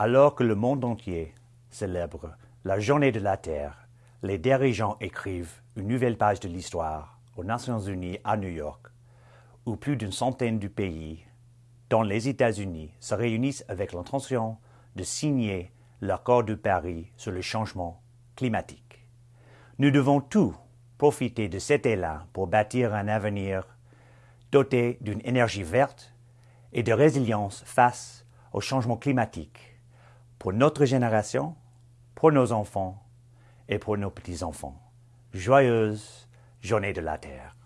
Alors que le monde entier célèbre la journée de la Terre, les dirigeants écrivent une nouvelle page de l'histoire aux Nations Unies à New York, où plus d'une centaine de pays, dont les États-Unis, se réunissent avec l'intention de signer l'accord de Paris sur le changement climatique. Nous devons tous profiter de cet élan pour bâtir un avenir doté d'une énergie verte et de résilience face au changement climatique pour notre génération, pour nos enfants et pour nos petits-enfants. Joyeuse journée de la Terre.